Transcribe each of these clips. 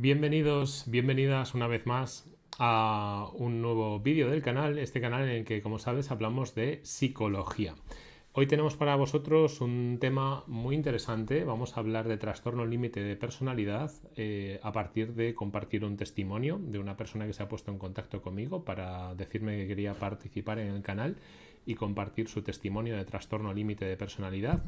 Bienvenidos, bienvenidas una vez más a un nuevo vídeo del canal, este canal en el que, como sabes, hablamos de psicología. Hoy tenemos para vosotros un tema muy interesante. Vamos a hablar de trastorno límite de personalidad eh, a partir de compartir un testimonio de una persona que se ha puesto en contacto conmigo para decirme que quería participar en el canal y compartir su testimonio de trastorno límite de personalidad.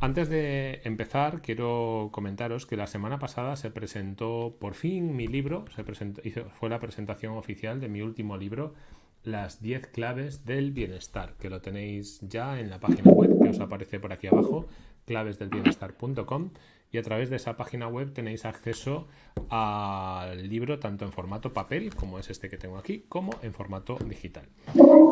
Antes de empezar, quiero comentaros que la semana pasada se presentó por fin mi libro, se presentó, fue la presentación oficial de mi último libro, Las 10 claves del bienestar, que lo tenéis ya en la página web que os aparece por aquí abajo, clavesdelbienestar.com y a través de esa página web tenéis acceso al libro tanto en formato papel, como es este que tengo aquí, como en formato digital.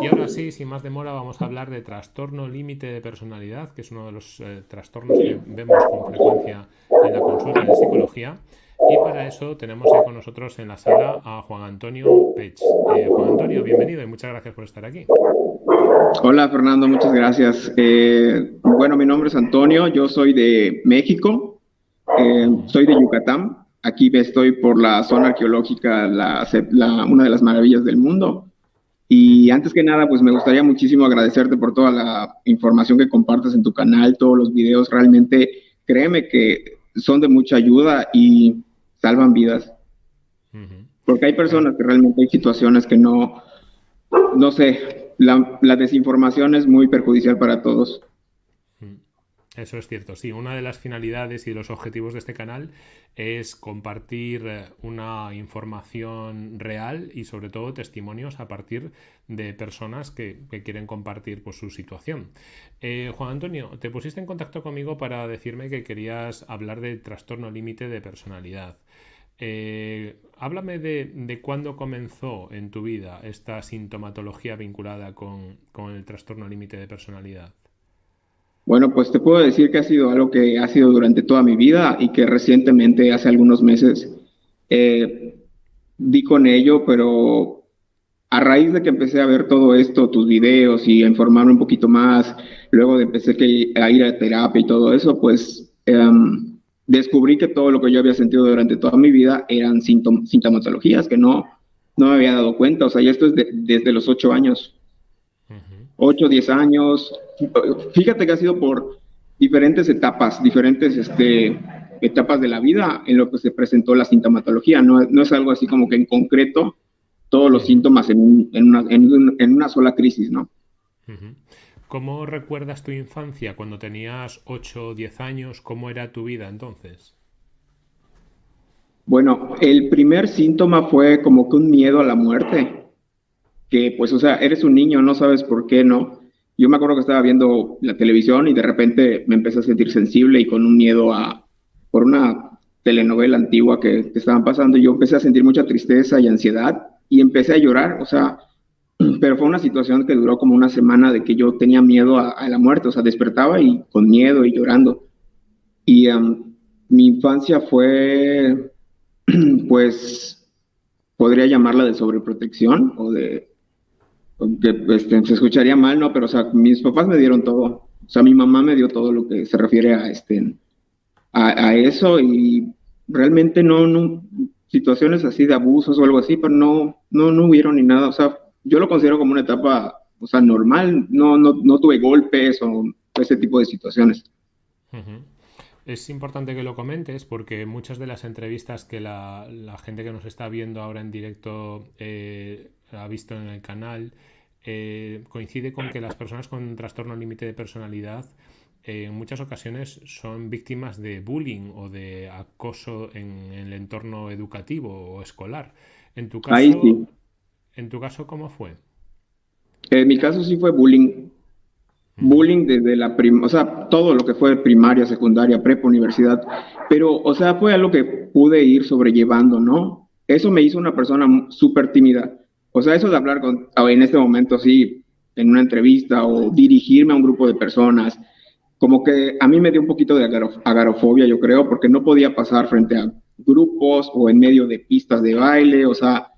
Y ahora sí, sin más demora, vamos a hablar de trastorno límite de personalidad, que es uno de los eh, trastornos que vemos con frecuencia en la consulta de psicología. Y para eso tenemos con nosotros en la sala a Juan Antonio Pech. Eh, Juan Antonio, bienvenido y muchas gracias por estar aquí. Hola Fernando, muchas gracias. Eh, bueno, mi nombre es Antonio, yo soy de México, eh, soy de Yucatán. Aquí estoy por la zona arqueológica, la, una de las maravillas del mundo. Y antes que nada, pues me gustaría muchísimo agradecerte por toda la información que compartes en tu canal, todos los videos. Realmente, créeme que son de mucha ayuda y salvan vidas. Porque hay personas que realmente hay situaciones que no, no sé, la, la desinformación es muy perjudicial para todos. Eso es cierto, sí. Una de las finalidades y los objetivos de este canal es compartir eh, una información real y sobre todo testimonios a partir de personas que, quieren compartir pues, su situación. Eh, Juan Antonio, te pusiste en contacto conmigo para decirme que querías hablar de trastorno límite de personalidad. Eh, háblame de, cuándo comenzó en tu vida esta sintomatología vinculada con el trastorno límite de personalidad. Bueno, pues te puedo decir que ha sido algo que ha sido durante toda mi vida y que recientemente, hace algunos meses, eh, di con ello, pero a raíz de que empecé a ver todo esto, tus videos y a informarme un poquito más, luego de empecé a ir a terapia y todo eso, pues em, descubrí que todo lo que yo había sentido durante toda mi vida eran sintomatologías que no, no me había dado cuenta. O sea, ya esto es desde los ocho años. 8, 10 años. Fíjate que ha sido por diferentes etapas, diferentes este, etapas de la vida en lo que se presentó la sintomatología. No, no es algo así como que en concreto todos los síntomas en, en, una, en, una, sola crisis, ¿no? ¿Cómo recuerdas tu infancia cuando tenías 8 o 10 años? ¿Cómo era tu vida entonces? Bueno, el primer síntoma fue como que un miedo a la muerte que pues, o sea, eres un niño, no sabes por qué, ¿no? Yo me acuerdo que estaba viendo la televisión y de repente me empecé a sentir sensible y con un miedo a, por una telenovela antigua que, estaban pasando, yo empecé a sentir mucha tristeza y ansiedad y empecé a llorar, o sea, pero fue una situación que duró como una semana de que yo tenía miedo a, la muerte, o sea, despertaba y con miedo y llorando. Y mi infancia fue, pues, podría llamarla de sobreprotección o de que este, se escucharía mal, ¿no? Pero, o sea, mis papás me dieron todo. O sea, mi mamá me dio todo lo que se refiere a, este, a, eso y realmente no, no, situaciones así de abusos o algo así, pero no, no, no hubieron ni nada. O sea, yo lo considero como una etapa, o sea, normal. No, no, no tuve golpes o ese tipo de situaciones. Es importante que lo comentes porque muchas de las entrevistas que la, la gente que nos está viendo ahora en directo eh, ha visto en el canal, eh, coincide con que las personas con trastorno límite de personalidad eh, en muchas ocasiones son víctimas de bullying o de acoso en, el entorno educativo o escolar. En tu caso, ¿en tu caso cómo fue? En mi caso sí fue bullying. Bullying desde la prim o sea, todo lo que fue primaria, secundaria, prepa, universidad. Pero, o sea, fue algo que pude ir sobrellevando, ¿no? Eso me hizo una persona súper tímida. O sea, eso de hablar con, en este momento, sí, en una entrevista o dirigirme a un grupo de personas, como que a mí me dio un poquito de agarofobia, yo creo, porque no podía pasar frente a grupos o en medio de pistas de baile, o sea,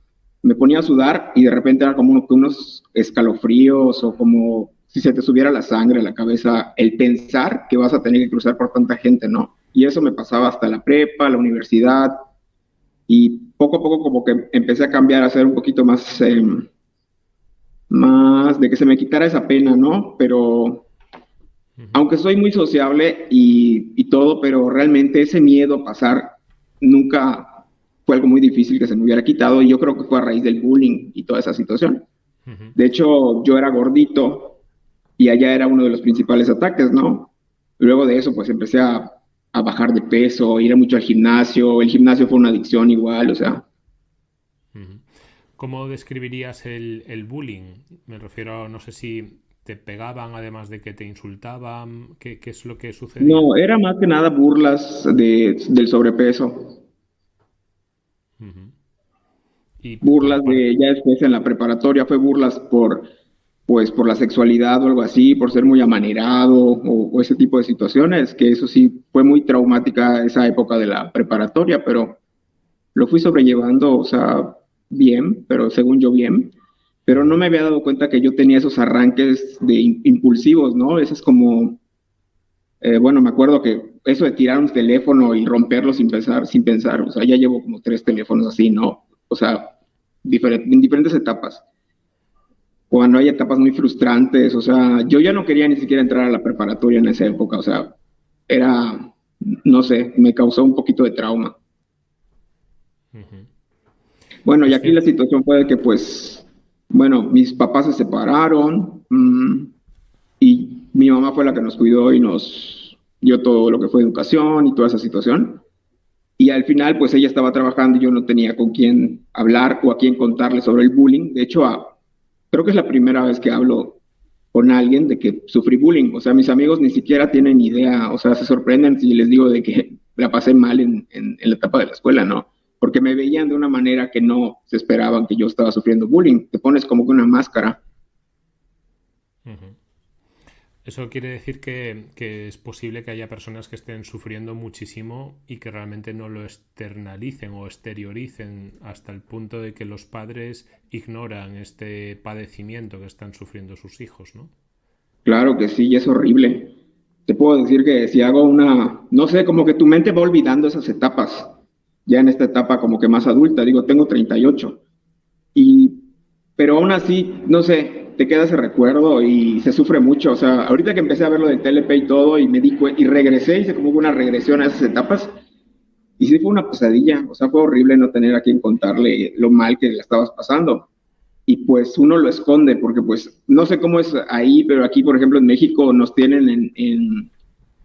me ponía a sudar y de repente era como unos escalofríos o como si se te subiera la sangre a la cabeza el pensar que vas a tener que cruzar por tanta gente, ¿no? Y eso me pasaba hasta la prepa, la universidad, y poco a poco como que empecé a cambiar, a ser un poquito más, em, más de que se me quitara esa pena, ¿no? Pero aunque soy muy sociable y, y, todo, pero realmente ese miedo a pasar nunca fue algo muy difícil que se me hubiera quitado y yo creo que fue a raíz del bullying y toda esa situación. De hecho, yo era gordito y allá era uno de los principales ataques, ¿no? Luego de eso, pues empecé a, a bajar de peso, ir mucho al gimnasio, el gimnasio fue una adicción igual, o sea. ¿Cómo describirías el, el bullying? Me refiero, no sé si te pegaban además de que te insultaban, ¿qué, qué es lo que sucede? No, era más que nada burlas de, del sobrepeso. y burlas de, ya después en la preparatoria fue burlas por, pues, por la sexualidad o algo así, por ser muy amanerado o, ese tipo de situaciones, que eso sí fue muy traumática esa época de la preparatoria, pero lo fui sobrellevando, o sea, bien, pero según yo bien pero no me había dado cuenta que yo tenía esos arranques de impulsivos, ¿no? Eso es como, eh, bueno, me acuerdo que eso de tirar un teléfono y romperlo sin pensar, sin pensar, o sea, ya llevo como tres teléfonos así, ¿no? O sea, en diferentes etapas. Cuando hay etapas muy frustrantes, o sea, yo ya no quería ni siquiera entrar a la preparatoria en esa época, o sea, era, no sé, me causó un poquito de trauma. Bueno, y aquí la situación fue que pues bueno, mis papás se separaron mm, y mi mamá fue la que nos cuidó y nos dio todo lo que fue educación y toda esa situación. Y al final, pues ella estaba trabajando y yo no tenía con quién hablar o a quién contarle sobre el bullying. De hecho, creo que es la primera vez que hablo con alguien de que sufrí bullying. O sea, mis amigos ni siquiera tienen idea, o sea, se sorprenden si les digo de que la pasé mal en, en la etapa de la escuela, ¿no? porque me veían de una manera que no se esperaban que yo estaba sufriendo bullying. Te pones como que una máscara. Eso quiere decir que, es posible que haya personas que estén sufriendo muchísimo y que realmente no lo externalicen o exterioricen hasta el punto de que los padres ignoran este padecimiento que están sufriendo sus hijos, ¿no? Claro que sí, es horrible. Te puedo decir que si hago una, no sé, como que tu mente va olvidando esas etapas ya en esta etapa como que más adulta, digo, tengo 38. Y, pero aún así, no sé, te queda ese recuerdo y se sufre mucho. O sea, ahorita que empecé a ver lo del TLP y todo y me di y regresé, hice como una regresión a esas etapas. Y sí fue una pesadilla, o sea, fue horrible no tener a quien contarle lo mal que le estabas pasando. Y pues uno lo esconde porque pues no sé cómo es ahí, pero aquí, por ejemplo, en México nos tienen en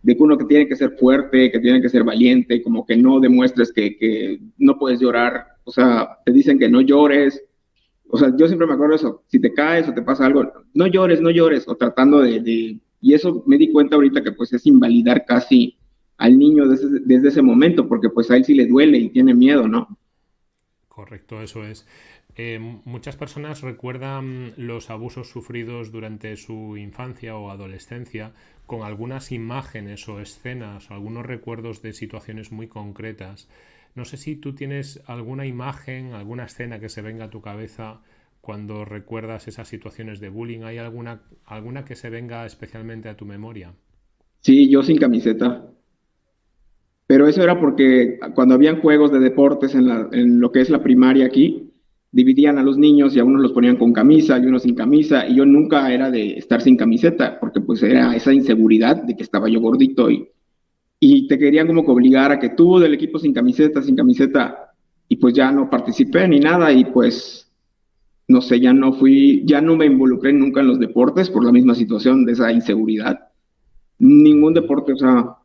de que uno que tiene que ser fuerte, que tiene que ser valiente, como que no demuestres que, no puedes llorar, o sea, te dicen que no llores, o sea, yo siempre me acuerdo eso, si te caes o te pasa algo, no llores, no llores, o tratando de, y eso me di cuenta ahorita que pues es invalidar casi al niño desde, desde ese momento, porque pues a él sí le duele y tiene miedo, ¿no? Correcto, eso es. Eh, muchas personas recuerdan los abusos sufridos durante su infancia o adolescencia con algunas imágenes o escenas algunos recuerdos de situaciones muy concretas. No sé si tú tienes alguna imagen, alguna escena que se venga a tu cabeza cuando recuerdas esas situaciones de bullying. ¿Hay alguna, alguna que se venga especialmente a tu memoria? Sí, yo sin camiseta. Pero eso era porque cuando habían juegos de deportes en, en lo que es la primaria aquí, dividían a los niños y a unos los ponían con camisa y unos sin camisa y yo nunca era de estar sin camiseta porque pues era esa inseguridad de que estaba yo gordito y, y te querían como que obligar a que tú del equipo sin camiseta, sin camiseta y pues ya no participé ni nada y pues no sé, ya no fui, ya no me involucré nunca en los deportes por la misma situación de esa inseguridad. Ningún deporte, o sea,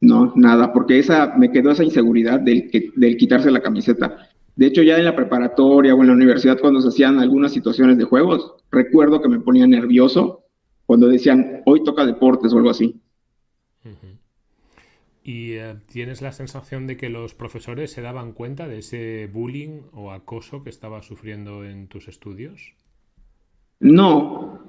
no, nada, porque esa me quedó esa inseguridad del, del quitarse la camiseta. De hecho, ya en la preparatoria o en la universidad, cuando se hacían algunas situaciones de juegos, recuerdo que me ponía nervioso cuando decían, hoy toca deportes o algo así. ¿Y eh, tienes la sensación de que los profesores se daban cuenta de ese bullying o acoso que estabas sufriendo en tus estudios? No,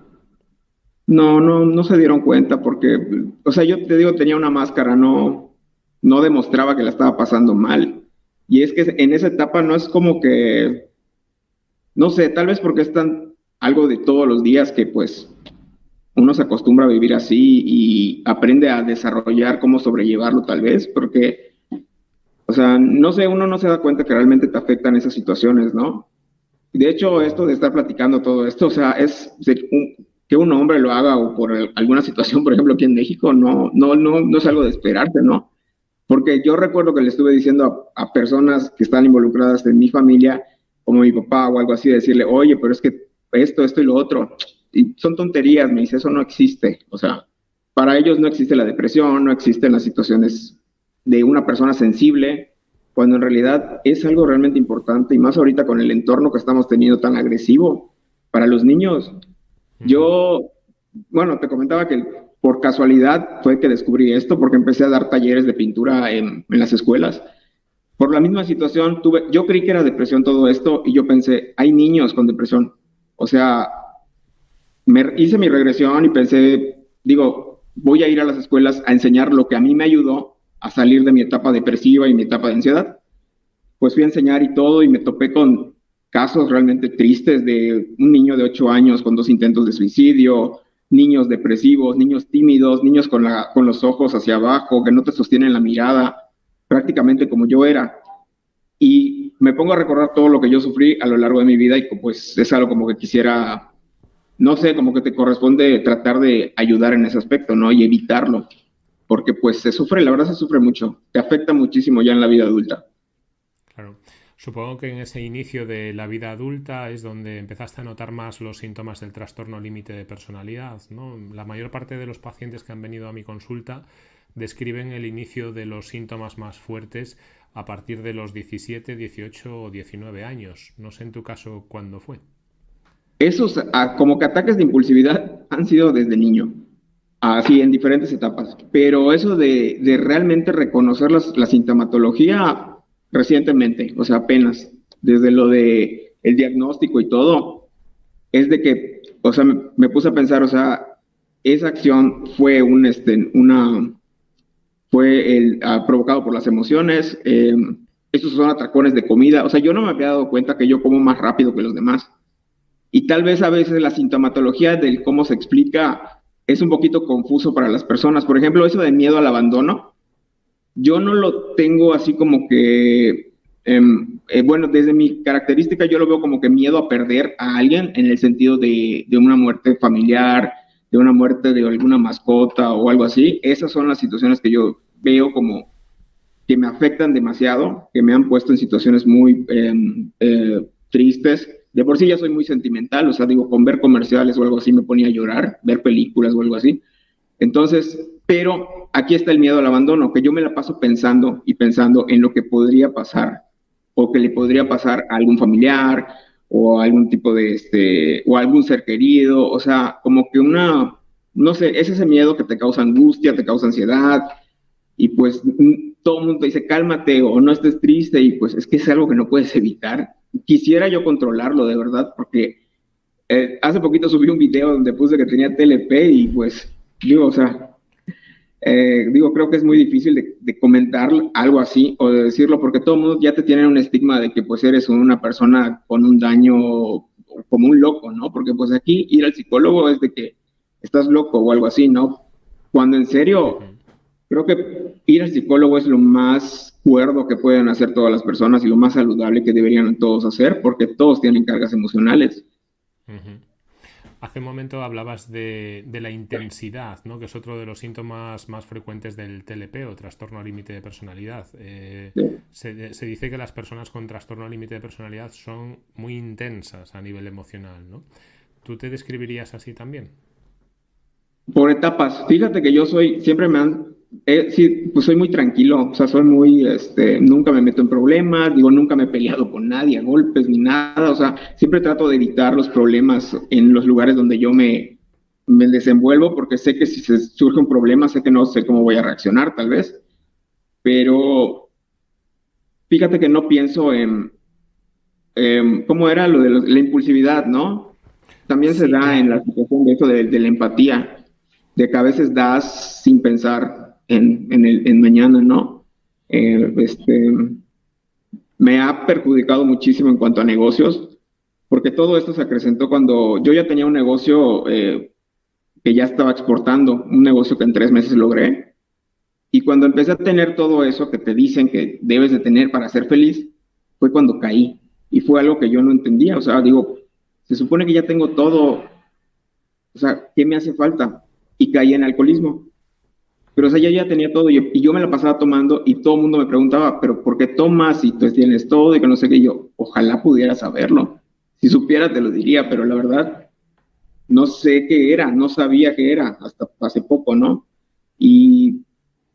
no, no, no se dieron cuenta porque, o sea, yo te digo, tenía una máscara, no, no demostraba que la estaba pasando mal. Y es que en esa etapa no es como que, no sé, tal vez porque es tan algo de todos los días que pues uno se acostumbra a vivir así y aprende a desarrollar cómo sobrellevarlo tal vez, porque O sea, no sé, uno no se da cuenta que realmente te afectan esas situaciones, ¿no? De hecho, esto de estar platicando todo esto, o sea, es que un hombre lo haga o por alguna situación, por ejemplo, aquí en México, no, no, no, no es algo de esperarte, ¿no? Porque yo recuerdo que le estuve diciendo a, a personas que están involucradas en mi familia, como mi papá o algo así, decirle, oye, pero es que esto, esto y lo otro, y son tonterías, me dice, eso no existe. O sea, para ellos no existe la depresión, no existen las situaciones de una persona sensible, cuando en realidad es algo realmente importante y más ahorita con el entorno que estamos teniendo tan agresivo para los niños. Yo, bueno, te comentaba que por casualidad fue que descubrí esto porque empecé a dar talleres de pintura en, en las escuelas. Por la misma situación, tuve, yo creí que era depresión todo esto y yo pensé, hay niños con depresión. O sea, hice mi regresión y pensé, digo, voy a ir a las escuelas a enseñar lo que a mí me ayudó a salir de mi etapa depresiva y mi etapa de ansiedad. Pues fui a enseñar y todo y me topé con casos realmente tristes de un niño de 8 años con dos intentos de suicidio, niños depresivos, niños tímidos, niños con, la, con los ojos hacia abajo, que no te sostienen la mirada, prácticamente como yo era. Y me pongo a recordar todo lo que yo sufrí a lo largo de mi vida y pues es algo como que quisiera no sé, como que te corresponde tratar de ayudar en ese aspecto, ¿no? Y evitarlo, porque pues se sufre, la verdad se sufre mucho, te afecta muchísimo ya en la vida adulta. Claro. Supongo que en ese inicio de la vida adulta es donde empezaste a notar más los síntomas del trastorno límite de personalidad, ¿no? La mayor parte de los pacientes que han venido a mi consulta describen el inicio de los síntomas más fuertes a partir de los 17, 18 o 19 años. No sé en tu caso cuándo fue. Esos ah, como que ataques de impulsividad han sido desde niño, así en diferentes etapas, pero eso de, de realmente reconocer la sintomatología recientemente, o sea, apenas, desde lo de el diagnóstico y todo, es de que, o sea, me, puse a pensar, o sea, esa acción fue un, este, una, fue el, ah, provocado por las emociones, eh, estos son atracones de comida, o sea, yo no me había dado cuenta que yo como más rápido que los demás. Y tal vez a veces la sintomatología del cómo se explica es un poquito confuso para las personas. Por ejemplo, eso de miedo al abandono, yo no lo tengo así como que, em, eh, bueno, desde mi característica yo lo veo como que miedo a perder a alguien en el sentido de, de una muerte familiar, de una muerte de alguna mascota o algo así. Esas son las situaciones que yo veo como que me afectan demasiado, que me han puesto en situaciones muy em, eh, tristes de por sí ya soy muy sentimental, o sea, digo, con ver comerciales o algo así me ponía a llorar, ver películas o algo así. Entonces, pero aquí está el miedo al abandono, que yo me la paso pensando y pensando en lo que podría pasar o que le podría pasar a algún familiar o a algún tipo de, este, o algún ser querido, o sea, como que una, no sé, es ese miedo que te causa angustia, te causa ansiedad y pues todo el mundo dice, cálmate o no estés triste y pues es que es algo que no puedes evitar quisiera yo controlarlo de verdad, porque eh, hace poquito subí un video donde puse que tenía TLP y pues digo, o sea, eh, digo, creo que es muy difícil de, comentar algo así o de decirlo porque todo el mundo ya te tiene un estigma de que pues eres una persona con un daño como un loco, ¿no? Porque pues aquí ir al psicólogo es de que estás loco o algo así, ¿no? Cuando en serio, creo que ir al psicólogo es lo más cuerdo que pueden hacer todas las personas y lo más saludable que deberían todos hacer, porque todos tienen cargas emocionales. Hace un momento hablabas de, la intensidad, ¿no? que es otro de los síntomas más frecuentes del TLP o trastorno límite de personalidad. Eh, se, dice que las personas con trastorno límite de personalidad son muy intensas a nivel emocional. ¿no? ¿Tú te describirías así también? Por etapas. Fíjate que yo soy, siempre me han eh, sí, pues soy muy tranquilo, o sea, soy muy, este, nunca me meto en problemas, digo, nunca me he peleado con nadie a golpes ni nada, o sea, siempre trato de evitar los problemas en los lugares donde yo me, me desenvuelvo, porque sé que si se surge un problema, sé que no sé cómo voy a reaccionar, tal vez, pero fíjate que no pienso en, cómo era lo de la impulsividad, ¿no? También se da en la situación de eso de, de la empatía, de que a veces das sin pensar, en, en mañana, ¿no? Eh, este, me ha perjudicado muchísimo en cuanto a negocios, porque todo esto se acrecentó cuando yo ya tenía un negocio eh, que ya estaba exportando, un negocio que en tres meses logré, Y cuando empecé a tener todo eso que te dicen que debes de tener para ser feliz, fue cuando caí. Y fue algo que yo no entendía. O sea, digo, se supone que ya tengo todo. O sea, ¿qué me hace falta? Y caí en alcoholismo. Pero, o ya, ya tenía todo y, yo me la pasaba tomando y todo el mundo me preguntaba, ¿pero por qué tomas y tú tienes todo y que no sé qué? yo, ojalá pudiera saberlo. Si supiera te lo diría, pero la verdad, no sé qué era, no sabía qué era hasta hace poco, ¿no? Y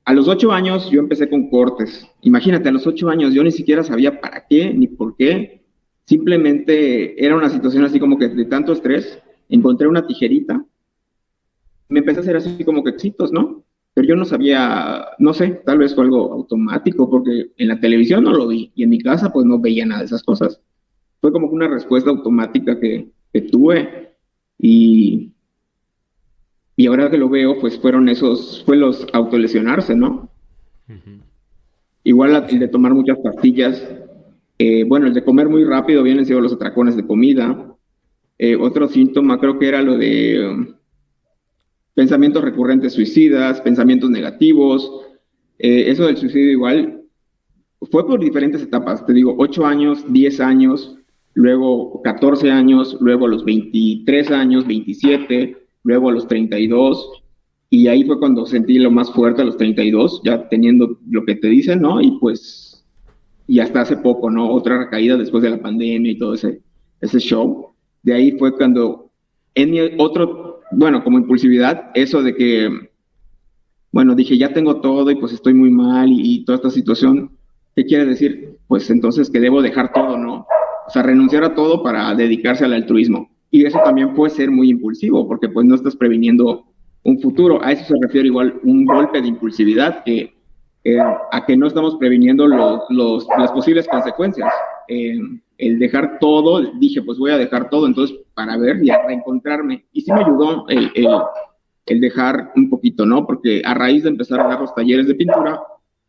a los ocho años yo empecé con cortes. Imagínate, a los ocho años yo ni siquiera sabía para qué ni por qué. Simplemente era una situación así como que de tanto estrés, encontré una tijerita, me empecé a hacer así como que éxitos, ¿no? Pero yo no sabía, no sé, tal vez fue algo automático, porque en la televisión no lo vi y en mi casa pues no veía nada de esas cosas. Fue como una respuesta automática que, que tuve y y ahora que lo veo, pues fueron esos, fue los autolesionarse, ¿no? Igual el de tomar muchas pastillas. Eh, bueno, el de comer muy rápido vienen siendo los atracones de comida. Eh, otro síntoma creo que era lo de pensamientos recurrentes suicidas, pensamientos negativos. Eh, eso del suicidio igual fue por diferentes etapas. Te digo, 8 años, 10 años, luego 14 años, luego los 23 años, 27 luego los 32, y ahí fue cuando sentí lo más fuerte a los 32, ya teniendo lo que te dicen, ¿no? Y pues, y hasta hace poco, ¿no? Otra recaída después de la pandemia y todo ese, ese show. De ahí fue cuando, en mi otro, bueno, como impulsividad, eso de que, bueno, dije, ya tengo todo y pues estoy muy mal y, toda esta situación, ¿qué quiere decir? Pues entonces que debo dejar todo, ¿no? O sea, renunciar a todo para dedicarse al altruismo. Y eso también puede ser muy impulsivo, porque pues no estás previniendo un futuro. A eso se refiere igual un golpe de impulsividad, que, eh, a que no estamos previniendo los, las posibles consecuencias. Eh, el dejar todo, dije, pues voy a dejar todo, entonces para ver y a reencontrarme. Y sí me ayudó el, el, dejar un poquito, ¿no? Porque a raíz de empezar a dar los talleres de pintura,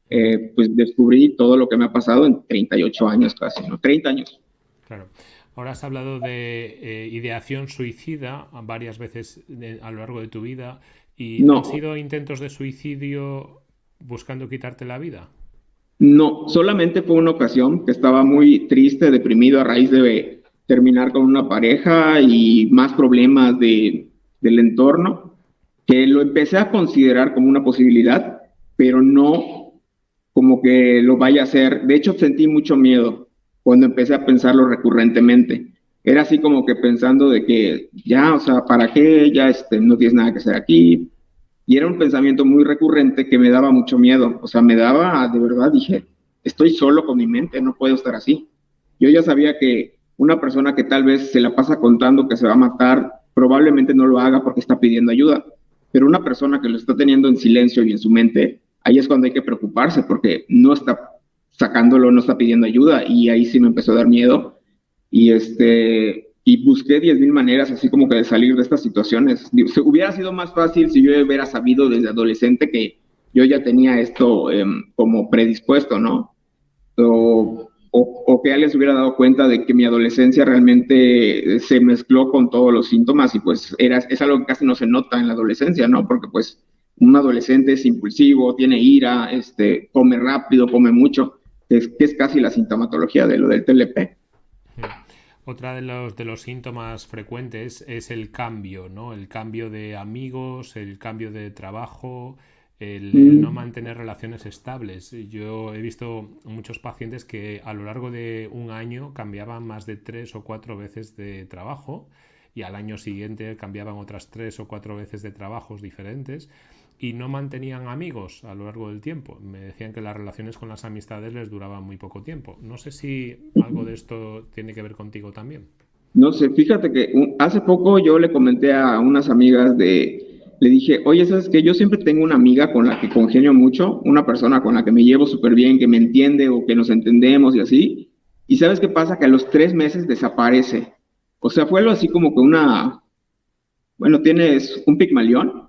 eh, pues descubrí todo lo que me ha pasado en 38 años casi, ¿no? 30 años. Claro. Ahora has hablado de eh, ideación suicida varias veces a lo largo de tu vida. ¿Y no. han sido intentos de suicidio buscando quitarte la vida? No, solamente fue una ocasión que estaba muy triste, deprimido a raíz de terminar con una pareja y más problemas de, del entorno, que lo empecé a considerar como una posibilidad, pero no como que lo vaya a hacer. De hecho, sentí mucho miedo cuando empecé a pensarlo recurrentemente. Era así como que pensando de que ya, o sea, ¿para qué? Ya este, no tienes nada que hacer aquí. Y era un pensamiento muy recurrente que me daba mucho miedo. O sea, me daba, de verdad, dije, estoy solo con mi mente, no puedo estar así. Yo ya sabía que una persona que tal vez se la pasa contando que se va a matar, probablemente no lo haga porque está pidiendo ayuda. Pero una persona que lo está teniendo en silencio y en su mente, ahí es cuando hay que preocuparse porque no está sacándolo no está pidiendo ayuda y ahí sí me empezó a dar miedo y este y busqué diez mil maneras así como que de salir de estas situaciones. hubiera sido más fácil si yo hubiera sabido desde adolescente que yo ya tenía esto em, como predispuesto, ¿no? O, o, que alguien se hubiera dado cuenta de que mi adolescencia realmente se mezcló con todos los síntomas y pues era, es algo que casi no se nota en la adolescencia, ¿no? Porque pues un adolescente es impulsivo, tiene ira, este, come rápido, come mucho que es, casi la sintomatología de lo del TLP. Otra de los, de los síntomas frecuentes es el cambio, ¿no? El cambio de amigos, el cambio de trabajo, el, mm. no mantener relaciones estables. Yo he visto muchos pacientes que a lo largo de un año cambiaban más de tres o cuatro veces de trabajo y al año siguiente cambiaban otras tres o cuatro veces de trabajos diferentes y no mantenían amigos a lo largo del tiempo. Me decían que las relaciones con las amistades les duraban muy poco tiempo. No sé si algo de esto tiene que ver contigo también. No sé, fíjate que hace poco yo le comenté a unas amigas de, le dije, oye, ¿sabes que Yo siempre tengo una amiga con la que congenio mucho, una persona con la que me llevo súper bien, que me entiende o que nos entendemos y así. Y ¿sabes qué pasa? Que a los tres meses desaparece. O sea, fue algo así como que una, bueno, tienes un pigmalión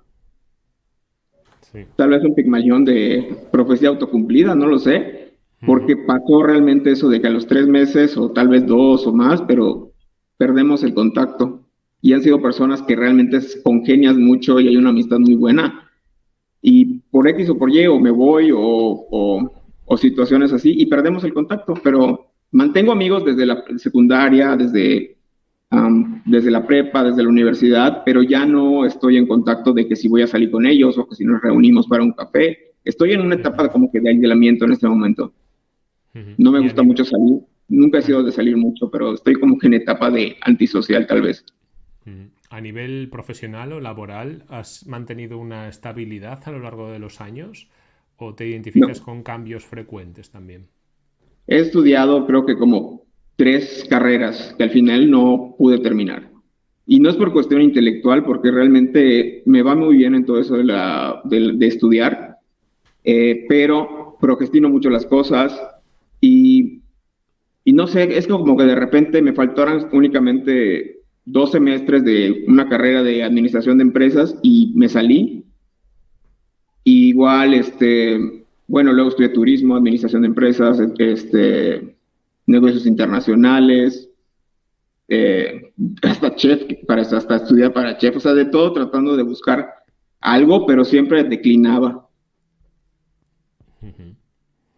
Tal vez un pigmalión de profecía autocumplida, no lo sé, porque pasó realmente eso de que a los tres meses o tal vez dos o más, pero perdemos el contacto. Y han sido personas que realmente congenias mucho y hay una amistad muy buena. Y por X o por Y, o me voy, o, o, situaciones así, y perdemos el contacto, pero mantengo amigos desde la secundaria, desde, desde la prepa, desde la universidad, pero ya no estoy en contacto de que si voy a salir con ellos o que si nos reunimos para un café. Estoy en una etapa como que de aislamiento en este momento. No me gusta mucho salir, nunca he sido de salir mucho, pero estoy como que en etapa de antisocial tal vez. ¿A nivel profesional o laboral has mantenido una estabilidad a lo largo de los años o te identificas con cambios frecuentes también? He estudiado creo que como tres carreras que al final no pude terminar. Y no es por cuestión intelectual, porque realmente me va muy bien en todo eso de, la, de, estudiar, eh, pero procrastino mucho las cosas y, y no sé, es como que de repente me faltaron únicamente dos semestres de una carrera de administración de empresas y me salí. igual, este, bueno, luego estudié turismo, administración de empresas, este, negocios internacionales, eh, hasta chef, para, hasta estudiar para chef, o sea, de todo tratando de buscar algo, pero siempre declinaba.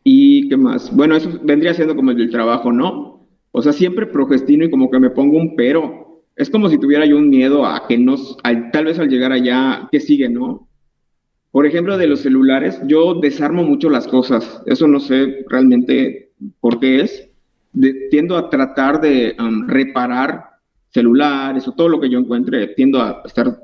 ¿Y qué más? Bueno, eso vendría siendo como el trabajo, ¿no? O sea, siempre progestino y como que me pongo un pero es como si tuviera yo un miedo a que nos, tal vez al llegar allá, ¿qué sigue, no? Por ejemplo, de los celulares, yo desarmo mucho las cosas. Eso no sé realmente por qué es. tiendo a tratar de reparar celulares o todo lo que yo encuentre, tiendo a estar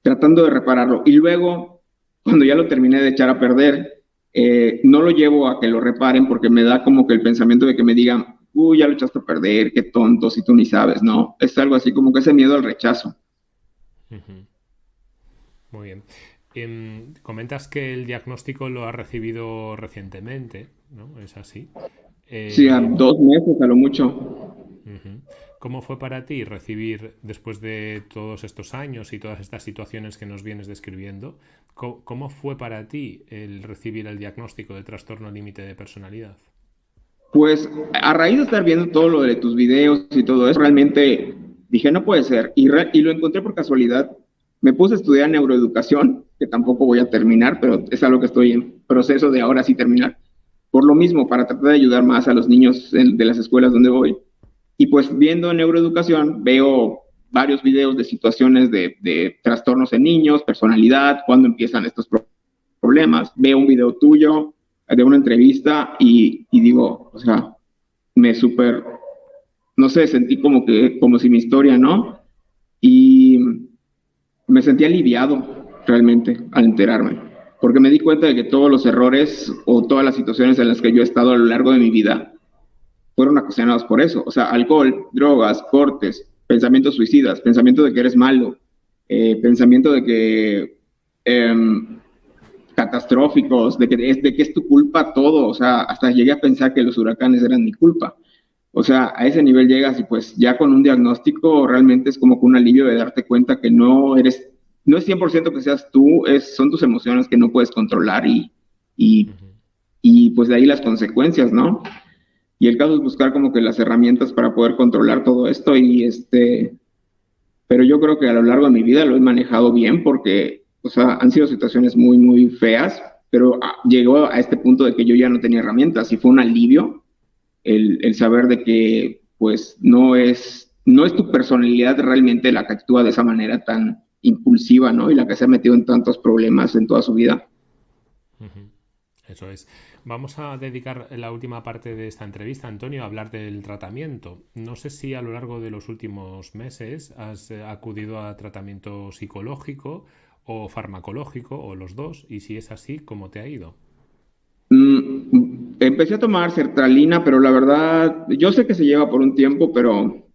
tratando de repararlo. Y luego, cuando ya lo terminé de echar a perder, eh, no lo llevo a que lo reparen porque me da como que el pensamiento de que me digan, uy, ya lo echaste a perder, qué tonto, si tú ni sabes, ¿no? Es algo así como que ese miedo al rechazo. Muy bien. Em, comentas que el diagnóstico lo has recibido recientemente, ¿no? ¿Es así? sí, a dos meses a lo mucho. ¿Cómo fue para ti recibir, después de todos estos años y todas estas situaciones que nos vienes describiendo, cómo fue para ti el recibir el diagnóstico de trastorno límite de personalidad? Pues a raíz de estar viendo todo lo de tus videos y todo eso, realmente dije, no puede ser. Y, lo encontré por casualidad. Me puse a estudiar neuroeducación, que tampoco voy a terminar, pero es algo que estoy en proceso de ahora sí terminar. Por lo mismo, para tratar de ayudar más a los niños de las escuelas donde voy. Y pues viendo neuroeducación, veo varios videos de situaciones de, de trastornos en niños, personalidad, cuando empiezan estos problemas. Veo un video tuyo, de una entrevista y, digo, o sea, me súper, no sé, sentí como que, como si mi historia, ¿no? Y me sentí aliviado realmente al enterarme, porque me di cuenta de que todos los errores o todas las situaciones en las que yo he estado a lo largo de mi vida fueron ocasionados por eso, o sea, alcohol, drogas, cortes, pensamientos suicidas, pensamiento de que eres malo, eh, pensamiento de que em, catastróficos, de que, es, de que es tu culpa todo, o sea, hasta llegué a pensar que los huracanes eran mi culpa. O sea, a ese nivel llegas y pues ya con un diagnóstico realmente es como que un alivio de darte cuenta que no eres, no es 100% que seas tú, es, son tus emociones que no puedes controlar y, y, y pues de ahí las consecuencias, ¿no? Y el caso es buscar como que las herramientas para poder controlar todo esto y este, pero yo creo que a lo largo de mi vida lo he manejado bien porque o sea, han sido situaciones muy, muy feas, pero ah, llegó a este punto de que yo ya no tenía herramientas y fue un alivio el, el saber de que, pues, no es, no es tu personalidad realmente la que actúa de esa manera tan impulsiva, ¿no? Y la que se ha metido en tantos problemas en toda su vida. Eso es. Vamos a dedicar la última parte de esta entrevista, Antonio, a hablar del tratamiento. No sé si a lo largo de los últimos meses has eh, acudido a tratamiento psicológico o farmacológico o los dos? Y si es así, ¿cómo te ha ido? Mm, empecé a tomar sertralina, pero la verdad, yo sé que se lleva por un tiempo, pero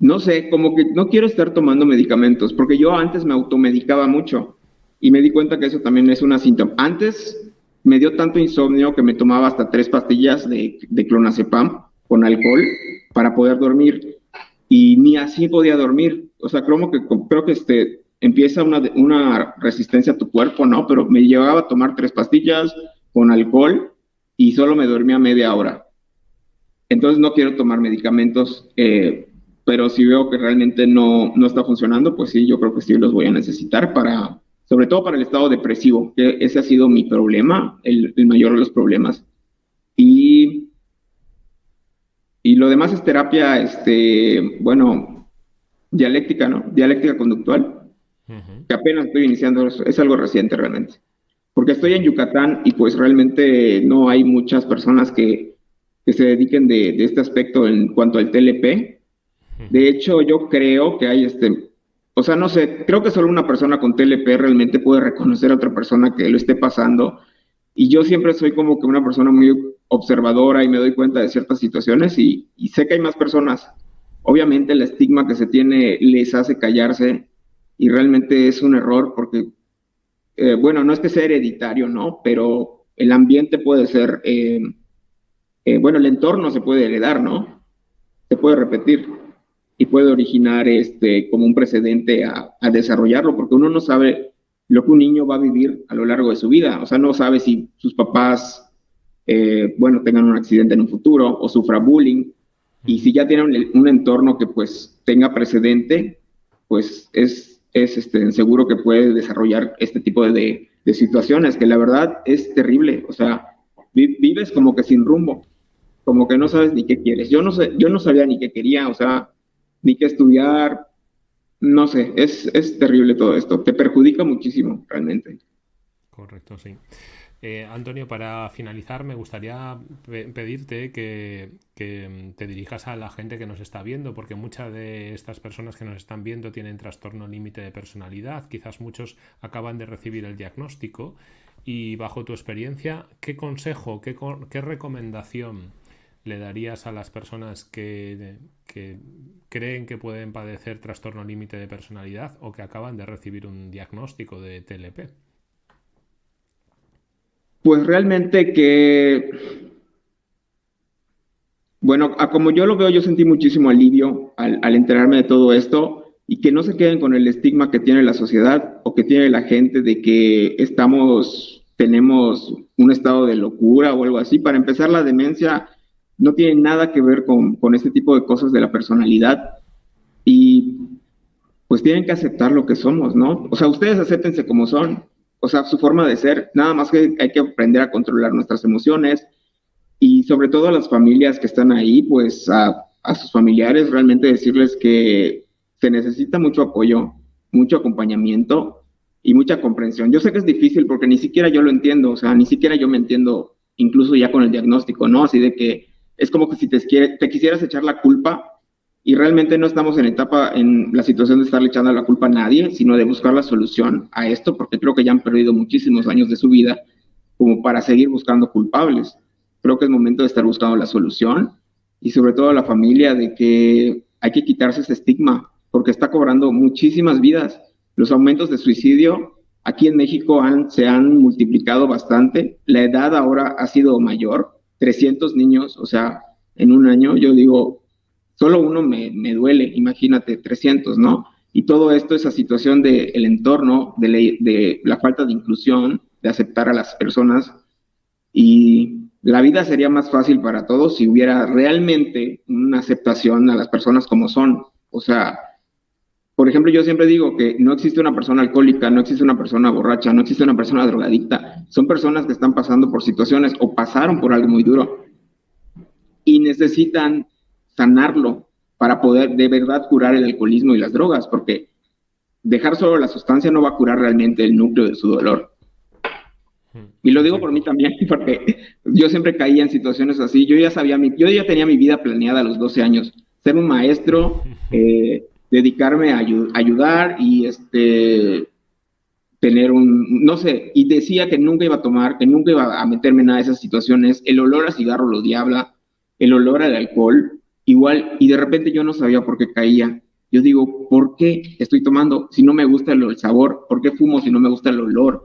no sé, como que no quiero estar tomando medicamentos, porque yo antes me automedicaba mucho y me di cuenta que eso también es una síntoma. Antes me dio tanto insomnio que me tomaba hasta tres pastillas de, clonazepam con alcohol para poder dormir y ni así podía dormir. O sea, que, creo que este, empieza una, una resistencia a tu cuerpo, ¿no? Pero me llevaba a tomar tres pastillas con alcohol y solo me dormía media hora. Entonces no quiero tomar medicamentos, eh, pero si veo que realmente no, no está funcionando, pues sí, yo creo que sí los voy a necesitar para sobre todo para el estado depresivo, que ese ha sido mi problema, el, mayor de los problemas. Y, y lo demás es terapia, este, bueno, dialéctica, ¿no? Dialéctica conductual, que apenas estoy iniciando, es algo reciente realmente. Porque estoy en Yucatán y pues realmente no hay muchas personas que, que se dediquen de, de, este aspecto en cuanto al TLP. De hecho, yo creo que hay este, o sea, no sé, creo que solo una persona con TLP realmente puede reconocer a otra persona que lo esté pasando. Y yo siempre soy como que una persona muy observadora y me doy cuenta de ciertas situaciones y, sé que hay más personas. Obviamente el estigma que se tiene les hace callarse y realmente es un error porque, eh, bueno, no es que sea hereditario, ¿no? Pero el ambiente puede ser, eh, eh, bueno, el entorno se puede heredar, ¿no? Se puede repetir y puede originar este, como un precedente a, desarrollarlo, porque uno no sabe lo que un niño va a vivir a lo largo de su vida, o sea, no sabe si sus papás, bueno, tengan un accidente en un futuro o sufra bullying, y si ya tiene un, entorno que pues tenga precedente, pues es, es este, seguro que puede desarrollar este tipo de, de situaciones, que la verdad es terrible, o sea, vives como que sin rumbo, como que no sabes ni qué quieres. Yo no sé, yo no sabía ni qué quería, o sea, ni que estudiar. No sé, es, es terrible todo esto. Te perjudica muchísimo, realmente. Correcto, sí. Eh, Antonio, para finalizar, me gustaría pedirte que, que, te dirijas a la gente que nos está viendo, porque muchas de estas personas que nos están viendo tienen trastorno límite de personalidad, quizás muchos acaban de recibir el diagnóstico y bajo tu experiencia, ¿qué consejo, qué, qué recomendación le darías a las personas que, creen que pueden padecer trastorno límite de personalidad o que acaban de recibir un diagnóstico de TLP? Pues realmente que, bueno, como yo lo veo, yo sentí muchísimo alivio al, enterarme de todo esto y que no se queden con el estigma que tiene la sociedad o que tiene la gente de que estamos, tenemos un estado de locura o algo así. Para empezar, la demencia no tiene nada que ver con, con este tipo de cosas de la personalidad y pues tienen que aceptar lo que somos, ¿no? O sea, ustedes acéptense como son, o sea, su forma de ser, nada más que hay que aprender a controlar nuestras emociones y sobre todo a las familias que están ahí, pues a, sus familiares realmente decirles que se necesita mucho apoyo, mucho acompañamiento y mucha comprensión. Yo sé que es difícil porque ni siquiera yo lo entiendo, o sea, ni siquiera yo me entiendo incluso ya con el diagnóstico, ¿no? Así de que es como que si te quisieras echar la culpa y realmente no estamos en etapa, en la situación de estarle echando la culpa a nadie, sino de buscar la solución a esto, porque creo que ya han perdido muchísimos años de su vida como para seguir buscando culpables. Creo que es momento de estar buscando la solución y sobre todo a la familia de que hay que quitarse ese estigma, porque está cobrando muchísimas vidas. Los aumentos de suicidio aquí en México han, se han multiplicado bastante, la edad ahora ha sido mayor, 300 niños, o sea, en un año, yo digo, solo uno me, me duele, imagínate, 300, ¿no? Y todo esto, esa situación del el entorno, de, de la falta de inclusión, de aceptar a las personas. Y la vida sería más fácil para todos si hubiera realmente una aceptación a las personas como son. O sea, por ejemplo, yo siempre digo que no existe una persona alcohólica, no existe una persona borracha, no existe una persona drogadicta. Son personas que están pasando por situaciones o pasaron por algo muy duro y necesitan sanarlo para poder de verdad curar el alcoholismo y las drogas, porque dejar solo la sustancia no va a curar realmente el núcleo de su dolor. Y lo digo por mí también, porque yo siempre caía en situaciones así. Yo ya sabía, mi, yo ya tenía mi vida planeada a los 12 años. Ser un maestro, eh, dedicarme a ayudar y este tener un, no sé, y decía que nunca iba a tomar, que nunca iba a meterme en nada de esas situaciones, el olor a cigarro lo diabla, el olor al alcohol, igual, y de repente yo no sabía por qué caía. Yo digo, ¿por qué estoy tomando si no me gusta el, sabor? ¿Por qué fumo si no me gusta el olor?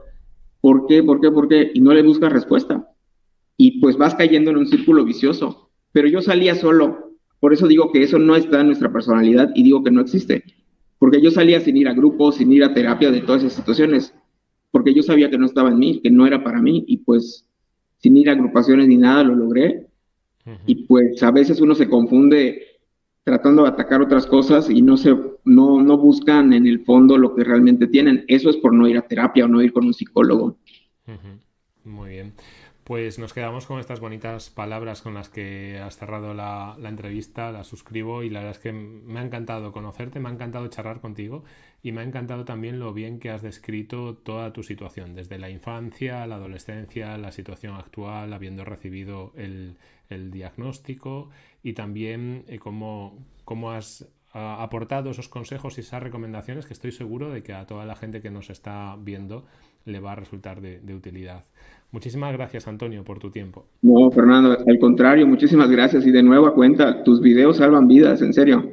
¿Por qué? ¿Por qué? ¿Por qué? Y no le buscas respuesta. Y pues vas cayendo en un círculo vicioso. Pero yo salía solo, por eso digo que eso no está en nuestra personalidad y digo que no existe. Porque yo salía sin ir a grupos, sin ir a terapia de todas esas situaciones. Porque yo sabía que no estaba en mí, que no era para mí. Y pues sin ir a agrupaciones ni nada lo logré. Y pues a veces uno se confunde tratando de atacar otras cosas y no se no, no buscan en el fondo lo que realmente tienen. Eso es por no ir a terapia o no ir con un psicólogo. Muy bien. Pues nos quedamos con estas bonitas palabras con las que has cerrado la, entrevista, la suscribo y la verdad es que me ha encantado conocerte, me ha encantado charlar contigo y me ha encantado también lo bien que has descrito toda tu situación, desde la infancia, la adolescencia, la situación actual, habiendo recibido el, diagnóstico y también eh, cómo, cómo has aportado esos consejos y esas recomendaciones que estoy seguro de que a toda la gente que nos está viendo le va a resultar de, utilidad. Muchísimas gracias, Antonio, por tu tiempo. No, Fernando, al contrario, muchísimas gracias y de nuevo a cuenta, tus videos salvan vidas, en serio.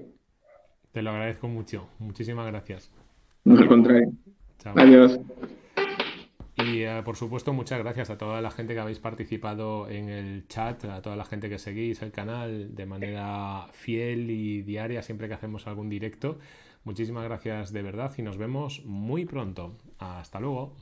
Te lo agradezco mucho. Muchísimas gracias. No, al contrario. Adiós. Y eh, por supuesto, muchas gracias a toda la gente que habéis participado en el chat, a toda la gente que seguís el canal de manera fiel y diaria siempre que hacemos algún directo. Muchísimas gracias de verdad y nos vemos muy pronto. Hasta luego.